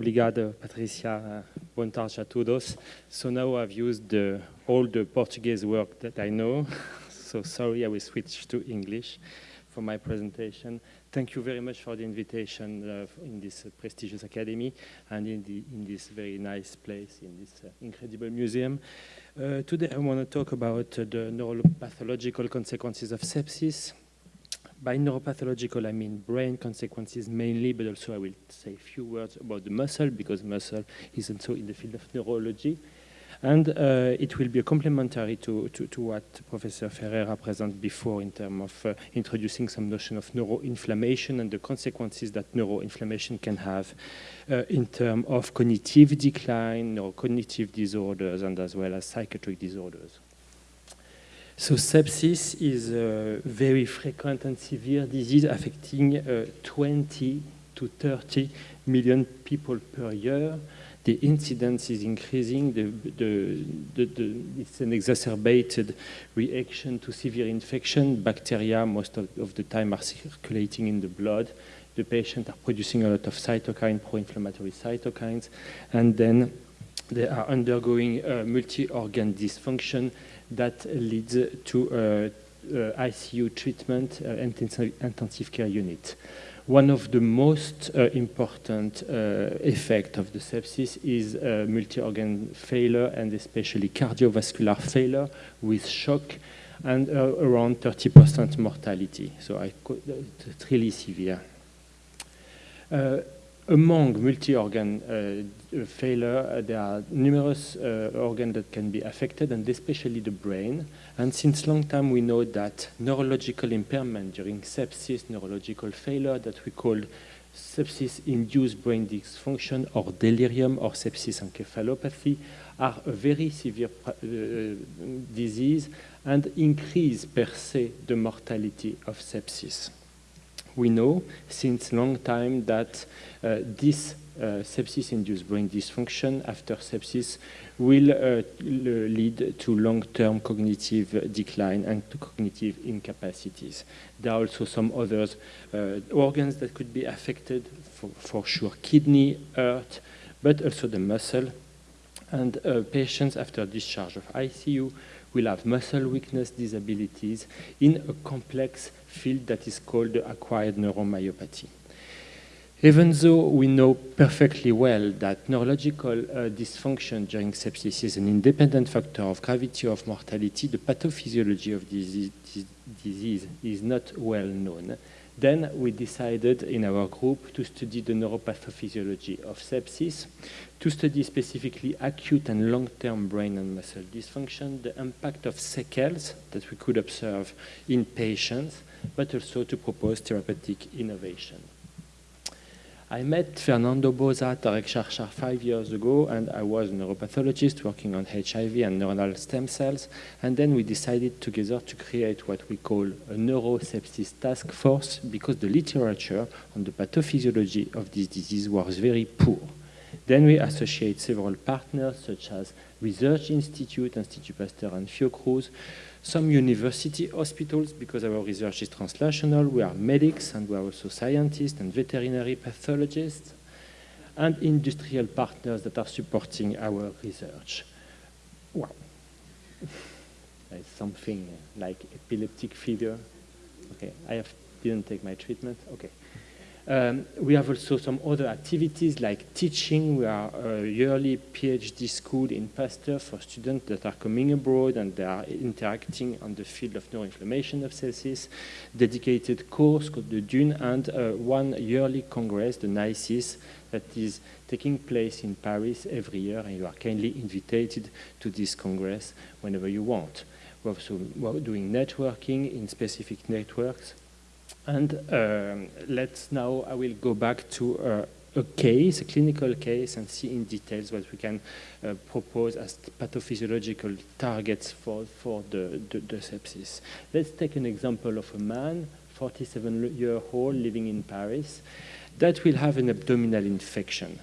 Obrigado, Patricia. Boa tarde a todos. So now I've used the, all the Portuguese work that I know. So sorry, I will switch to English for my presentation. Thank you very much for the invitation uh, in this uh, prestigious academy and in, the, in this very nice place, in this uh, incredible museum. Uh, today I want to talk about uh, the neuropathological consequences of sepsis. By neuropathological, I mean brain consequences mainly, but also I will say a few words about the muscle because muscle is also in the field of neurology. And uh, it will be complementary to, to, to, what Professor Ferreira presented before in terms of uh, introducing some notion of neuroinflammation and the consequences that neuroinflammation can have uh, in terms of cognitive decline, neurocognitive disorders, and as well as psychiatric disorders. So sepsis is a very frequent and severe disease affecting uh, 20 to 30 million people per year the incidence is increasing. The, the, the, it's an exacerbated reaction to severe infection. Bacteria, most of, of, the time, are circulating in the blood. The patient are producing a lot of cytokine, pro-inflammatory cytokines, and then they are undergoing uh, multi-organ dysfunction that leads to uh, uh, ICU treatment, uh, intensive, care unit. One of the most uh, important uh, effect of the sepsis is uh, multi-organ failure and especially cardiovascular failure with shock and uh, around 30% mortality. So I, it's really severe. Uh, among multi-organ uh, failure, uh, there are numerous uh, organs that can be affected, and especially the brain. And since long time, we know that neurological impairment during sepsis, neurological failure that we call sepsis-induced brain dysfunction or delirium or sepsis encephalopathy are a very severe uh, disease and increase per se the mortality of sepsis we know since long time that uh, this uh, sepsis-induced brain dysfunction after sepsis will uh, lead to long-term cognitive decline and cognitive incapacities. There are also some other uh, organs that could be affected, for, for, sure kidney, heart, but also the muscle. And uh, patients after discharge of ICU will have muscle weakness disabilities in a complex field that is called acquired neuromyopathy. Even though we know perfectly well that neurological uh, dysfunction during sepsis is an independent factor of gravity of mortality, the pathophysiology of disease, disease is not well known. Then we decided in our group to study the neuropathophysiology of sepsis, to study specifically acute and long-term brain and muscle dysfunction, the impact of sequels that we could observe in patients, but also to propose therapeutic innovation. I met Fernando Bozza, Tarek Sharshar five years ago, and I was a neuropathologist working on HIV and neuronal stem cells. And then we decided together to create what we call a neurosepsis task force because the literature on the pathophysiology of this disease was very poor. Then we associate several partners such as Research Institute, Institut Pasteur and Fiocruz, some university hospitals, because our research is translational, we are medics and we are also scientists and veterinary pathologists, and industrial partners that are supporting our research. Wow. There's something like epileptic fever. Okay, I have, didn't take my treatment. Okay. Um, we have also some other activities like teaching. We are a yearly PhD school in Pasteur for students that are coming abroad and they are interacting on the field of neuroinflammation of sepsis, dedicated course called the DUNE, and uh, one yearly congress, the NICES, that is taking place in Paris every year, and you are kindly invited to this congress whenever you want. We're also doing networking in specific networks and um, let's now, I will go back to uh, a case, a clinical case, and see in details what we can uh, propose as pathophysiological targets for, for the, the, the, sepsis. Let's take an example of a man, 47-year-old, living in Paris, that will have an abdominal infection.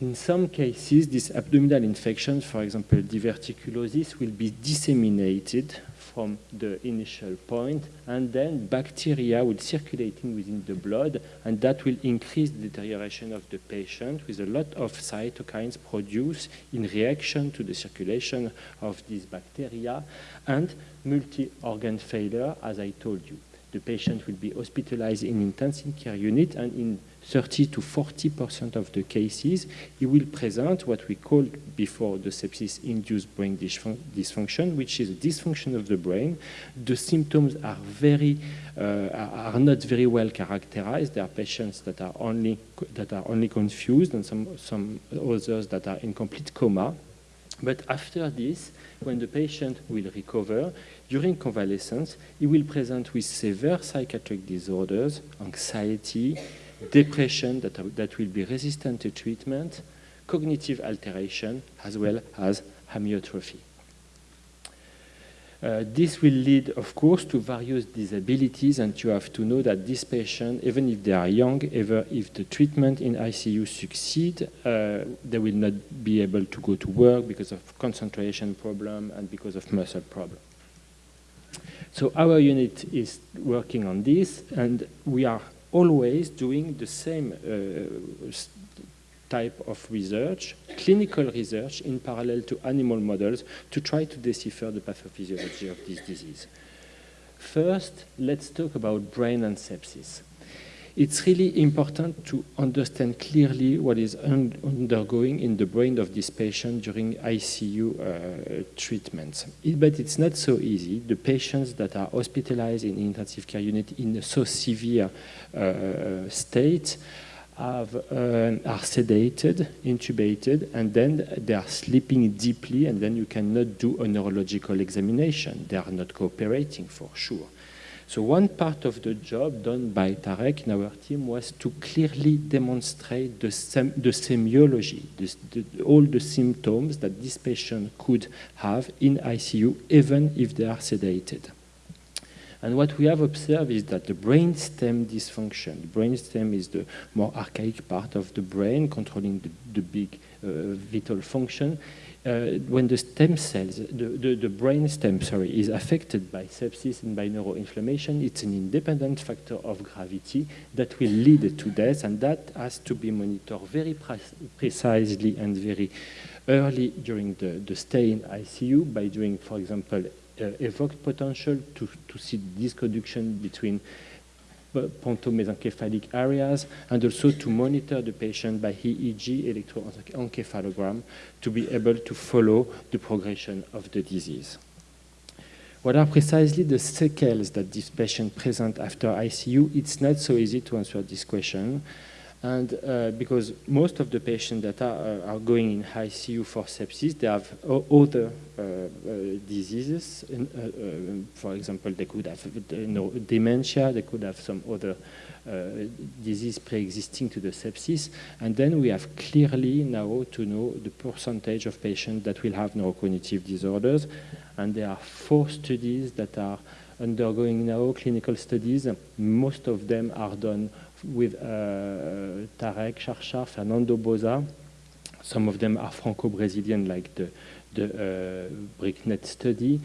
In some cases, this abdominal infection, for example, diverticulosis, will be disseminated from the initial point, and then bacteria will circulating within the blood, and that will increase the deterioration of the patient with a lot of cytokines produced in reaction to the circulation of these bacteria, and multi-organ failure, as I told you. The patient will be hospitalized in intensive care unit, and in 30 to 40% of the cases, he will present what we called before the sepsis-induced brain dysfunction, which is a dysfunction of the brain. The symptoms are very uh, are not very well characterized. There are patients that are only that are only confused, and some some others that are in complete coma. But after this, when the patient will recover, during convalescence, he will present with severe psychiatric disorders, anxiety, depression that, that will be resistant to treatment, cognitive alteration, as well as amyotrophy. Uh, this will lead, of course, to various disabilities, and you have to know that this patient, even if they are young, even if the treatment in ICU succeed, uh, they will not be able to go to work because of concentration problem and because of muscle problem. So our unit is working on this, and we are always doing the same uh, type of research, clinical research in parallel to animal models to try to decipher the pathophysiology of this disease. First, let's talk about brain and sepsis it's really important to understand clearly what is un undergoing in the brain of this patient during ICU uh, treatments. It, but it's not so easy. The patients that are hospitalized in intensive care unit in a so severe uh, state have, uh, are sedated, intubated, and then they are sleeping deeply, and then you cannot do a neurological examination. They are not cooperating for sure. So one part of the job done by Tarek in our team was to clearly demonstrate the, sem the semiology, the, all the symptoms that this patient could have in ICU, even if they are sedated. And what we have observed is that the brainstem dysfunction, the brainstem is the more archaic part of the brain controlling the, the big uh, vital function, when the stem cells, the, the, the, brain stem, sorry, is affected by sepsis and by neuroinflammation, it's an independent factor of gravity that will lead to death, and that has to be monitored very pre precisely and very early during the, the stay in ICU by doing, for example, uh, evoked potential to, to see disc conduction between pontomesencephalic areas, and also to monitor the patient by EEG, electroencephalogram, to be able to follow the progression of the disease. What are precisely the sequels that this patient present after ICU? It's not so easy to answer this question. And uh, because most of the patients that are, uh, are, going in ICU for sepsis, they have other uh, uh diseases. Uh, uh, for example, they could have you know, dementia, they could have some other disease pre-existing to the sepsis. And then we have clearly now to know the percentage of patients that will have neurocognitive disorders. And there are four studies that are undergoing now, clinical studies. Most of them are done with uh, Tarek Sharshar, Fernando Bozza. Some of them are Franco-Brazilian, like the, the uh, BRICNET study.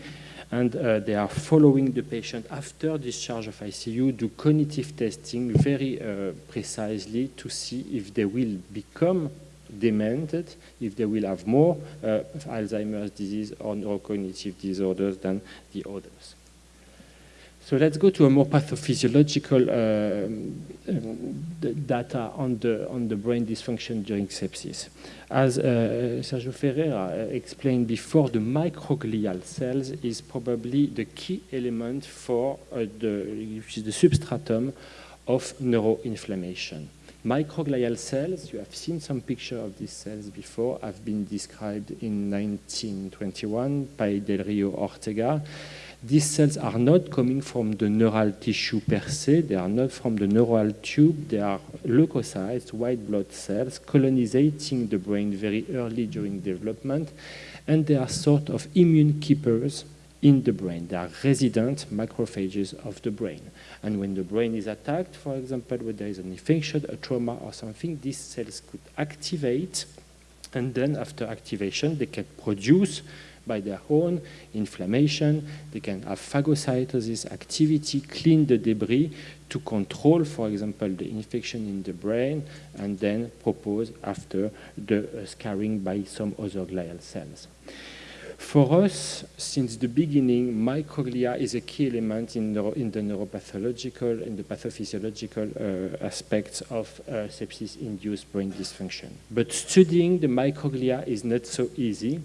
And uh, they are following the patient after discharge of ICU, do cognitive testing very precisely to see if they will become demented, if they will have more uh, Alzheimer's disease or neurocognitive disorders than the others. So let's go to a more pathophysiological uh, data on the, on the brain dysfunction during sepsis. As uh, Sergio Ferreira uh, explained before, the microglial cells is probably the key element for uh, the, which is the substratum of neuroinflammation. Microglial cells, you have seen some picture of these cells before, have been described in 1921 by Del Rio Hortega. These cells are not coming from the neural tissue per se, they are not from the neural tube, they are leukocytes, white blood cells, colonizing the brain very early during development, and they are sort of immune keepers in the brain. They are resident macrophages of the brain. And when the brain is attacked, for example, when there is an infection, a trauma or something, these cells could activate And then after activation, they can produce by their own inflammation. They can have phagocytosis activity, clean the debris to control, for example, the infection in the brain, and then propose after the uh, scarring by some other glial cells. For us, since the beginning, microglia is a key element in, neuro, in the neuropathological and the pathophysiological uh, aspects of uh, sepsis-induced brain dysfunction. But studying the microglia is not so easy.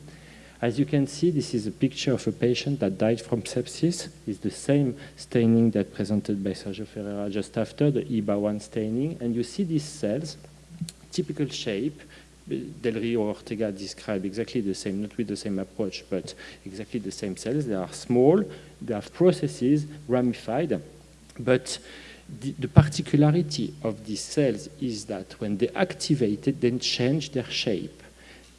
As you can see, this is a picture of a patient that died from sepsis. It's the same staining that presented by Sergio Ferreira just after, the IBA1 staining. And you see these cells, typical shape, Del Rio Hortega described exactly the same, not with the same approach, but exactly the same cells. They are small, they have processes ramified, but the, the, particularity of these cells is that when they activated, they change their shape.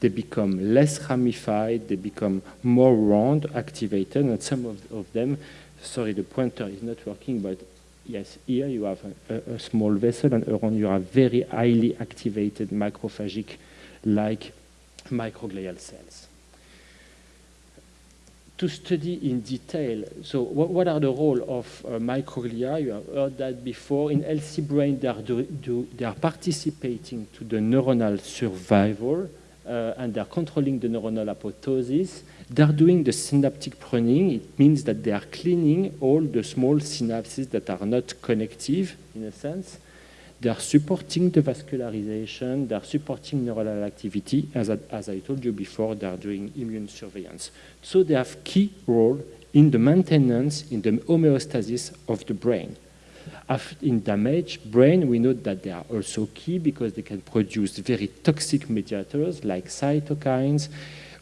They become less ramified, they become more round, activated, and some of, of them, sorry, the pointer is not working, but yes, here you have a, a, a small vessel, and around you have very highly activated macrophagic like microglial cells. To study in detail, so what, what are the role of uh, microglia? You have heard that before. In healthy brain, they are, do, do, they are participating to the neuronal survival uh, and they're controlling the neuronal apoptosis. They're doing the synaptic pruning. It means that they are cleaning all the small synapses that are not connective, in a sense. They are supporting the vascularization, they are supporting neuronal activity. As I, as I told you before, they are doing immune surveillance. So they have key role in the maintenance, in the homeostasis of the brain. In damaged brain, we know that they are also key because they can produce very toxic mediators like cytokines,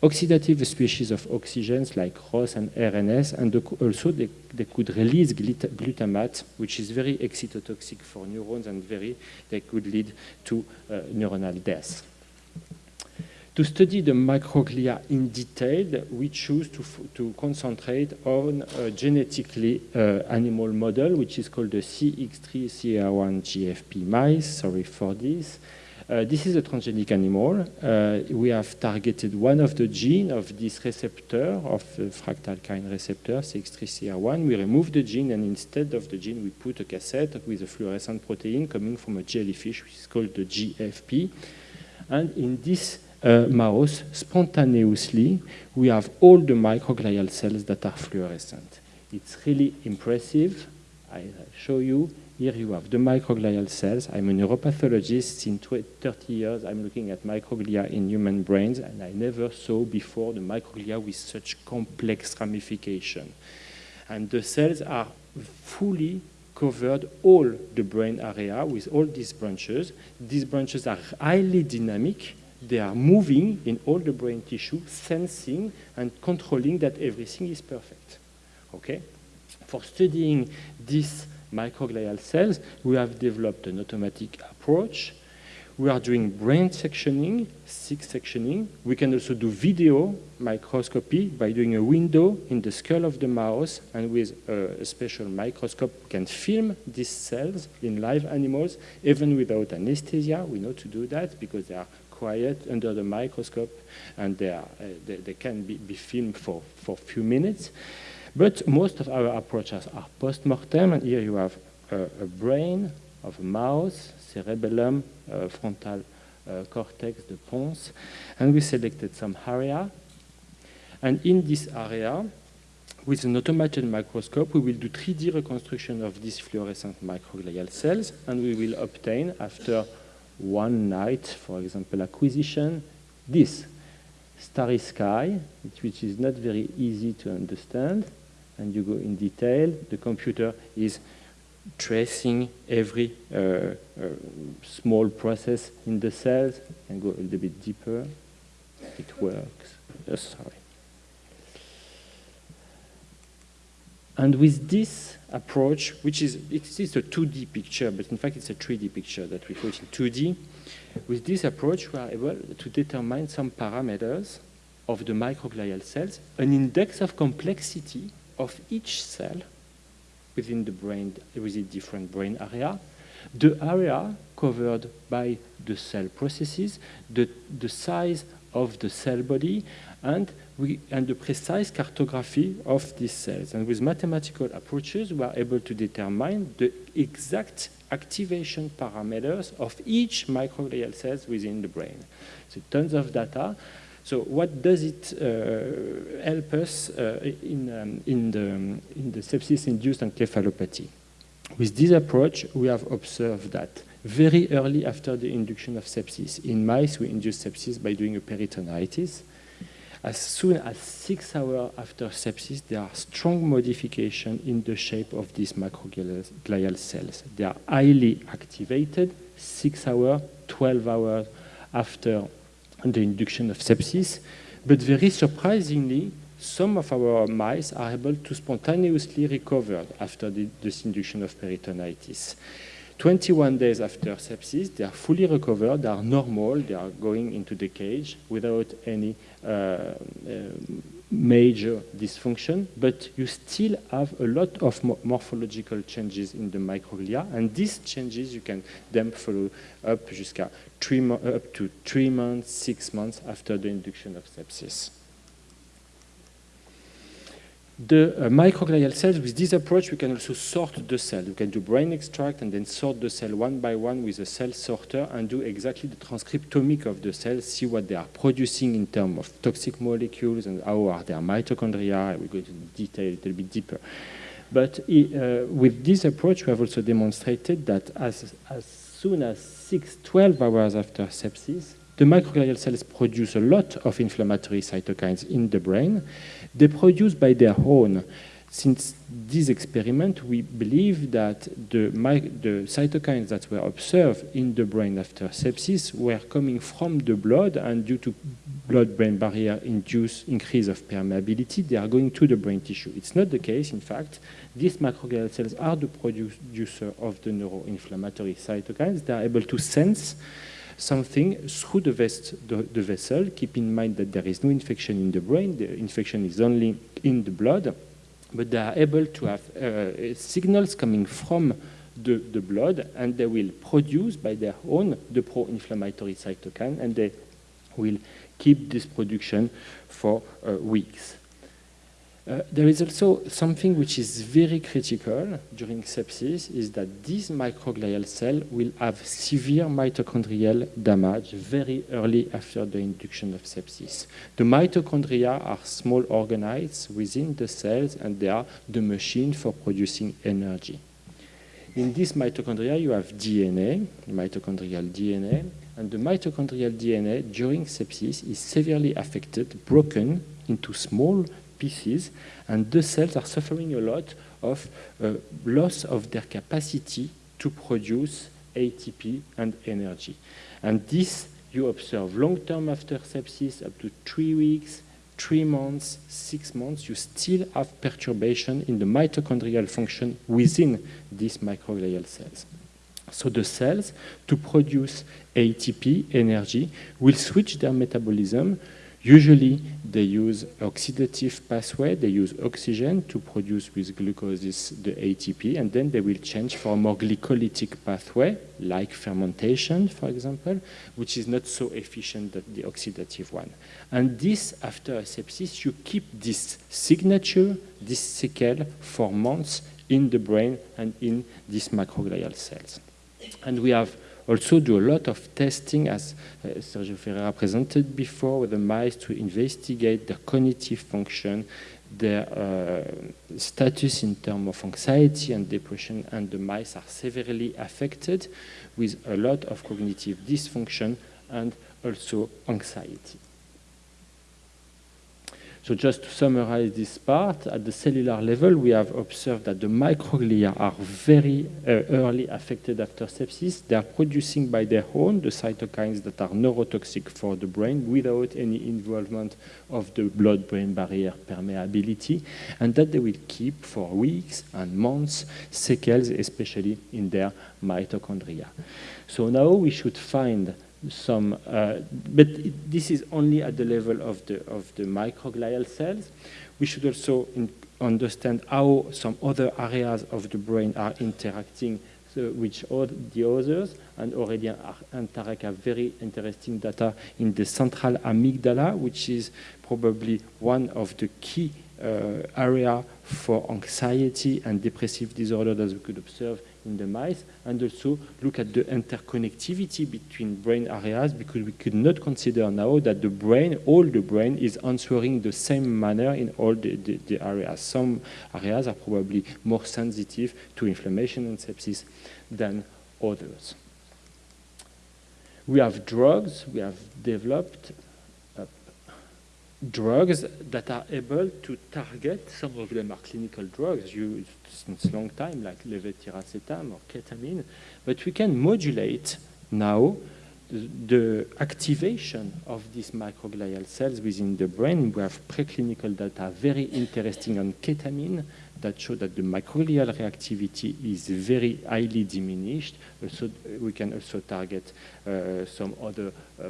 oxidative species of oxygens like ROS and RNS, and also they, they could release glutamate, which is very excitotoxic for neurons and very, they could lead to uh, neuronal death. To study the microglia in detail, we choose to, to concentrate on a genetically uh, animal model, which is called the CX3CR1 GFP mice. Sorry for this. Uh, this is a transgenic animal. Uh, we have targeted one of the gene of this receptor, of the fractalkine receptor, CX3CR1. We remove the gene, and instead of the gene, we put a cassette with a fluorescent protein coming from a jellyfish, which is called the GFP. And in this uh, mouse, spontaneously, we have all the microglial cells that are fluorescent. It's really impressive. I show you here you have the microglial cells. I'm a neuropathologist. In 30 years, I'm looking at microglia in human brains, and I never saw before the microglia with such complex ramification. And the cells are fully covered all the brain area with all these branches. These branches are highly dynamic. They are moving in all the brain tissue, sensing and controlling that everything is perfect. Okay? For studying these microglial cells, we have developed an automatic approach. We are doing brain sectioning, sick sectioning. We can also do video microscopy by doing a window in the skull of the mouse, and with a, special microscope, can film these cells in live animals, even without anesthesia. We know to do that because they are quiet under the microscope, and they, are, uh, they, they, can be, be filmed for, for a few minutes. But most of our approaches are post-mortem, and here you have a, a, brain of a mouse, cerebellum, uh, frontal uh, cortex, the pons, and we selected some area. And in this area, with an automated microscope, we will do 3D reconstruction of these fluorescent microglial cells, and we will obtain, after one night, for example, acquisition, this starry sky, which is not very easy to understand and you go in detail, the computer is tracing every uh, uh, small process in the cells and go a little bit deeper. It works. Oh, sorry. And with this approach, which is, it is a 2D picture, but in fact it's a 3D picture that we put in 2D. With this approach, we are able to determine some parameters of the microglial cells, an index of complexity of each cell within the brain, within different brain area, the area covered by the cell processes, the, the size of the cell body and, we, and the precise cartography of these cells. And with mathematical approaches, we are able to determine the exact activation parameters of each microglial cells within the brain. So tons of data. So what does it uh, help us uh, in, um, in, the, in the sepsis-induced encephalopathy? With this approach, we have observed that very early after the induction of sepsis, in mice we induce sepsis by doing a peritonitis. As soon as six hours after sepsis, there are strong modifications in the shape of these microglial cells. They are highly activated six hours, 12 hours after the induction of sepsis. But very surprisingly, some of our mice are able to spontaneously recover after the, this induction of peritonitis. 21 days after sepsis, they are fully recovered, they are normal, they are going into the cage without any uh, uh, major dysfunction, but you still have a lot of morphological changes in the microglia, and these changes you can then follow up, up to three months, six months after the induction of sepsis the uh, microglial cells, with this approach, we can also sort the cell. We can do brain extract and then sort the cell one by one with a cell sorter and do exactly the transcriptomic of the cells, see what they are producing in terms of toxic molecules and how are their mitochondria. We're going to detail a little bit deeper. But uh, with this approach, we have also demonstrated that as, as soon as 6, 12 hours after sepsis, the microglial cells produce a lot of inflammatory cytokines in the brain. They produce by their own. Since this experiment, we believe that the, the cytokines that were observed in the brain after sepsis were coming from the blood, and due to blood-brain barrier induced increase of permeability, they are going to the brain tissue. It's not the case, in fact. These microglial cells are the producer of the neuroinflammatory cytokines. They are able to sense something through the, vest, the, the, vessel. Keep in mind that there is no infection in the brain. The infection is only in the blood. But they are able to have uh, signals coming from the, the blood, and they will produce by their own the pro-inflammatory cytokine, and they will keep this production for uh, weeks. Uh, there is also something which is very critical during sepsis is that this microglial cell will have severe mitochondrial damage very early after the induction of sepsis. The mitochondria are small organoids within the cells and they are the machine for producing energy. In this mitochondria you have DNA, mitochondrial DNA, and the mitochondrial DNA during sepsis is severely affected, broken into small pieces, and the cells are suffering a lot of uh, loss of their capacity to produce ATP and energy. And this you observe long-term after sepsis, up to three weeks, three months, six months, you still have perturbation in the mitochondrial function within these microglial cells. So the cells, to produce ATP, energy, will switch their metabolism Usually, they use oxidative pathway, they use oxygen to produce with glucose the ATP, and then they will change for a more glycolytic pathway, like fermentation, for example, which is not so efficient as the oxidative one. And this, after a sepsis, you keep this signature, this sequel, for months in the brain and in these microglial cells. And we have also do a lot of testing, as uh, Sergio Ferreira presented before, with the mice to investigate their cognitive function, their uh, status in terms of anxiety and depression, and the mice are severely affected with a lot of cognitive dysfunction and also anxiety. So just to summarize this part, at the cellular level, we have observed that the microglia are very uh, early affected after sepsis. They are producing by their own the cytokines that are neurotoxic for the brain without any involvement of the blood-brain barrier permeability, and that they will keep for weeks and months sequels, especially in their mitochondria. So now we should find some, uh, but this is only at the level of the, of the microglial cells. We should also understand how some other areas of the brain are interacting so which all the others, and Aurélien and Tarek have very interesting data in the central amygdala, which is probably one of the key uh, area for anxiety and depressive disorder that we could observe in the mice, and also look at the interconnectivity between brain areas because we could not consider now that the brain, all the brain, is answering the same manner in all the, the, the areas. Some areas are probably more sensitive to inflammation and sepsis than others. We have drugs, we have developed drugs that are able to target, some of them are clinical drugs. Used since long time, like levetiracetam or ketamine, but we can modulate now the activation of these microglial cells within the brain. We have preclinical data very interesting on ketamine that show that the microglial reactivity is very highly diminished. So we can also target uh, some other uh,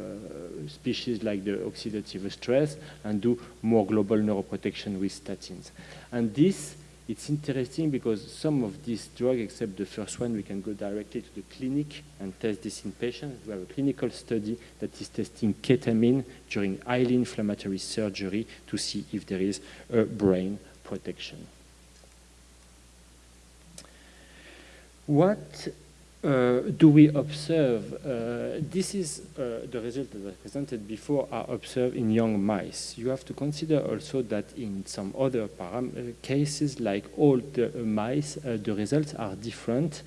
species like the oxidative stress and do more global neuroprotection with statins. And this, it's interesting because some of these drugs, except the first one, we can go directly to the clinic and test this in patients. We have a clinical study that is testing ketamine during highly inflammatory surgery to see if there is a brain protection. What uh, do we observe? Uh, this is uh, the result that I presented before are observed in young mice. You have to consider also that in some other uh, cases, like old mice, uh, the results are different.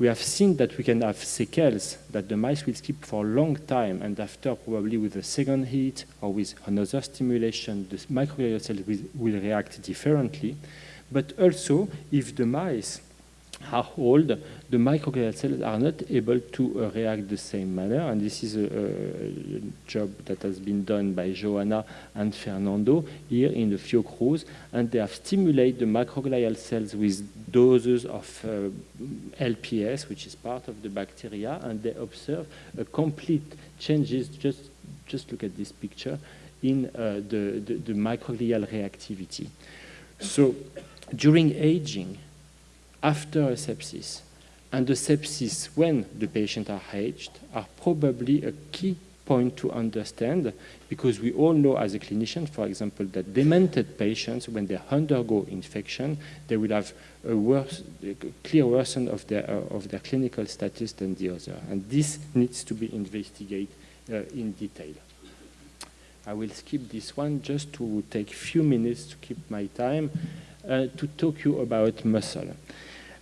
We have seen that we can have sequels that the mice will skip for a long time, and after probably with a second heat or with another stimulation, the microglial cells will, will react differently. But also, if the mice are old, the microglial cells are not able to uh, react the same manner. And this is a, a, job that has been done by Joanna and Fernando here in the Fiocruz. And they have stimulated the microglial cells with doses of uh, LPS, which is part of the bacteria, and they observe a complete changes. Just, just look at this picture in uh, the, the, the microglial reactivity. So during aging, after a sepsis and the sepsis when the patient are aged are probably a key point to understand because we all know as a clinician, for example, that demented patients, when they undergo infection, they will have a, worse, a clear worsen of their, uh, of their clinical status than the other. And this needs to be investigated uh, in detail. I will skip this one just to take a few minutes to keep my time uh, to talk you about muscle.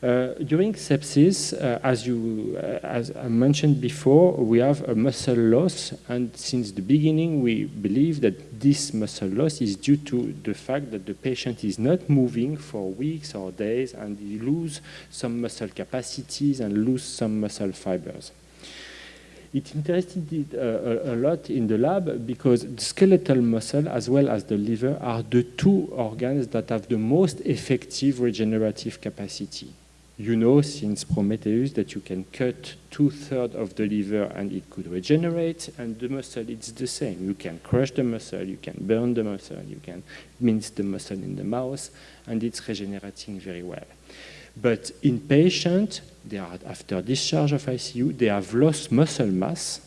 Uh, during sepsis, uh, as, you, uh, as I mentioned before, we have a muscle loss, and since the beginning, we believe that this muscle loss is due to the fact that the patient is not moving for weeks or days, and he lose some muscle capacities and lose some muscle fibers. It interested uh, a, a, lot in the lab because the skeletal muscle as well as the liver are the two organs that have the most effective regenerative capacity you know since Prometheus that you can cut two-thirds of the liver and it could regenerate, and the muscle, it's the same. You can crush the muscle, you can burn the muscle, you can mince the muscle in the mouth, and it's regenerating very well. But in patients, after discharge of ICU, they have lost muscle mass,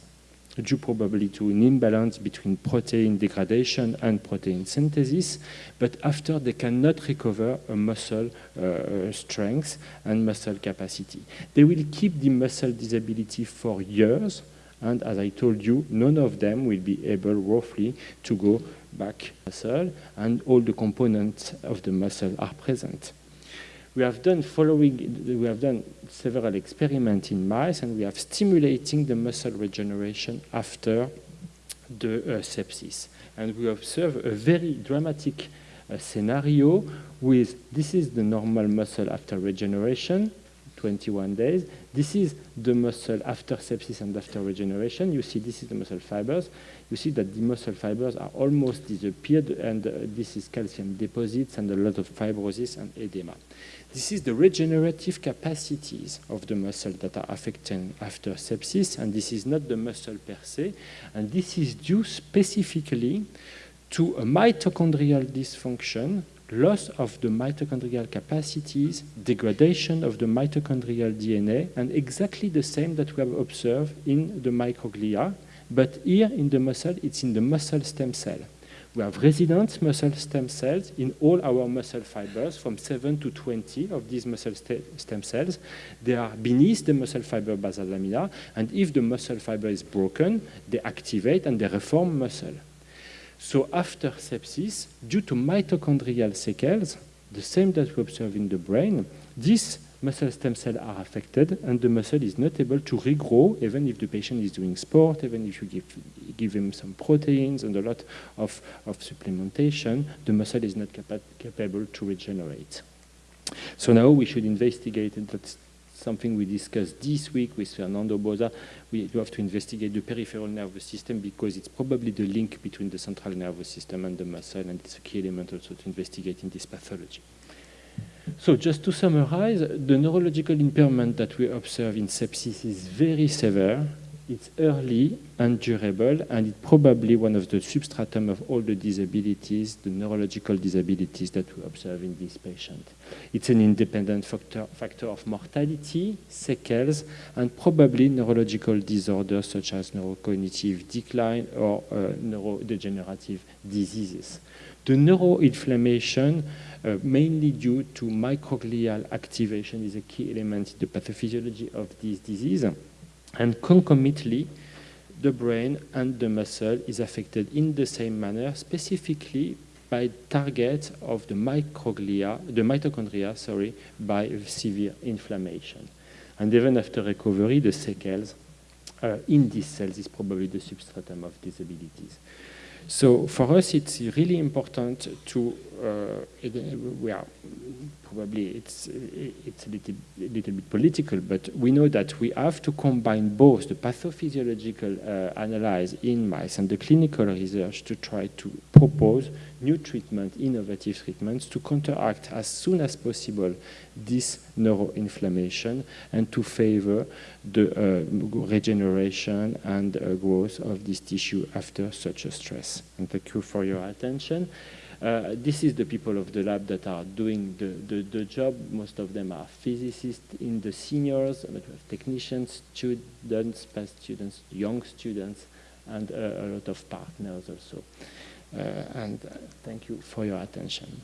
due probably to an imbalance between protein degradation and protein synthesis, but after they cannot recover a muscle uh, strength and muscle capacity. They will keep the muscle disability for years, and as I told you, none of them will be able roughly to go back muscle, and all the components of the muscle are present. We have done following, we have done several experiments in mice and we have stimulating the muscle regeneration after the uh, sepsis. And we observe a very dramatic uh, scenario with, this is the normal muscle after regeneration, 21 days. This is the muscle after sepsis and after regeneration. You see this is the muscle fibers. You see that the muscle fibers are almost disappeared and uh, this is calcium deposits and a lot of fibrosis and edema. This is the regenerative capacities of the muscle that are affected after sepsis, and this is not the muscle per se, and this is due specifically to a mitochondrial dysfunction loss of the mitochondrial capacities, degradation of the mitochondrial DNA, and exactly the same that we have observed in the microglia, but here in the muscle, it's in the muscle stem cell. We have resident muscle stem cells in all our muscle fibers, from 7 to 20 of these muscle stem cells. They are beneath the muscle fiber basal lamina, and if the muscle fiber is broken, they activate and they reform muscle. So after sepsis, due to mitochondrial sequels, the same that we observe in the brain, these muscle stem cells are affected and the muscle is not able to regrow even if the patient is doing sport, even if you give, give him some proteins and a lot of, of supplementation, the muscle is not capa capable to regenerate. So now we should investigate, and that's something we discussed this week with Fernando Bozza. We have to investigate the peripheral nervous system because it's probably the link between the central nervous system and the muscle, and it's a key element also to investigate in this pathology. So just to summarize, the neurological impairment that we observe in sepsis is very severe. It's early and durable, and it's probably one of the substratum of all the disabilities, the neurological disabilities that we observe in this patient. It's an independent factor, factor of mortality, sequels, and probably neurological disorders such as neurocognitive decline or uh, neurodegenerative diseases. The neuroinflammation mainly due to microglial activation is a key element in the pathophysiology of this disease. And concomitantly, the brain and the muscle is affected in the same manner, specifically by target of the microglia, the mitochondria, sorry, by severe inflammation. And even after recovery, the sequels uh, in these cells is probably the substratum of disabilities. So for us, it's really important to, uh, we are probably it's it's a little, a little bit political, but we know that we have to combine both the pathophysiological uh, analysis in mice and the clinical research to try to propose new treatment, innovative treatments to counteract as soon as possible this neuroinflammation and to favor the uh, regeneration and uh, growth of this tissue after such a stress. And thank you for your attention. Uh, this is the people of the lab that are doing the, the, the, job. Most of them are physicists in the seniors, but we have technicians, students, past students, young students, and uh, a lot of partners also. Uh, and uh, thank you for your attention.